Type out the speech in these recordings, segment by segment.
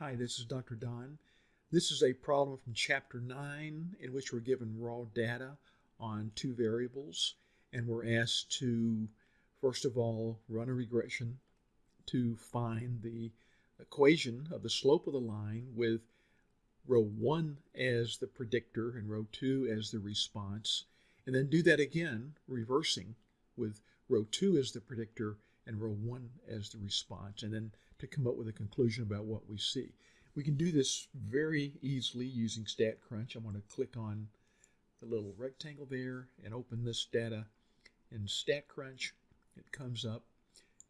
Hi, this is Dr. Don. This is a problem from Chapter 9 in which we're given raw data on two variables and we're asked to, first of all, run a regression to find the equation of the slope of the line with row 1 as the predictor and row 2 as the response, and then do that again, reversing with row 2 as the predictor and row 1 as the response, and then to come up with a conclusion about what we see. We can do this very easily using StatCrunch. I'm going to click on the little rectangle there and open this data in StatCrunch. It comes up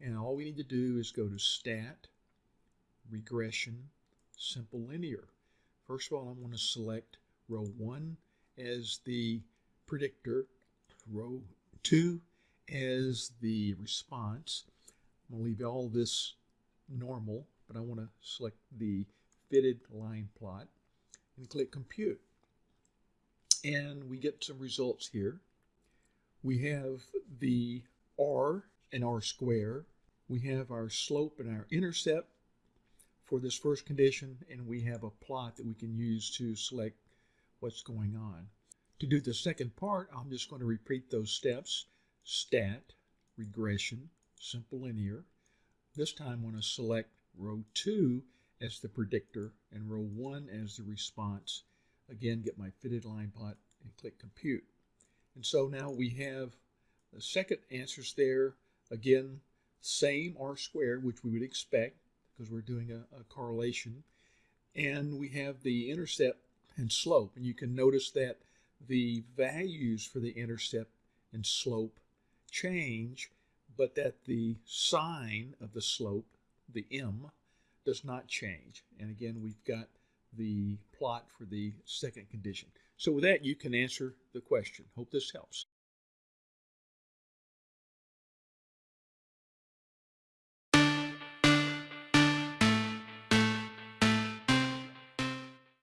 and all we need to do is go to Stat, Regression, Simple Linear. First of all, I'm going to select row 1 as the predictor, row 2 as the response. I'm going to leave all this normal, but I want to select the fitted line plot and click compute. And we get some results here. We have the R and R square. We have our slope and our intercept for this first condition, and we have a plot that we can use to select what's going on. To do the second part, I'm just going to repeat those steps. Stat, regression, simple linear, this time I'm going to select row 2 as the predictor and row 1 as the response. Again, get my fitted line plot and click compute. And so now we have the second answers there. Again, same R squared, which we would expect because we're doing a, a correlation. And we have the intercept and slope. And you can notice that the values for the intercept and slope change but that the sign of the slope, the m, does not change. And again, we've got the plot for the second condition. So with that, you can answer the question. Hope this helps.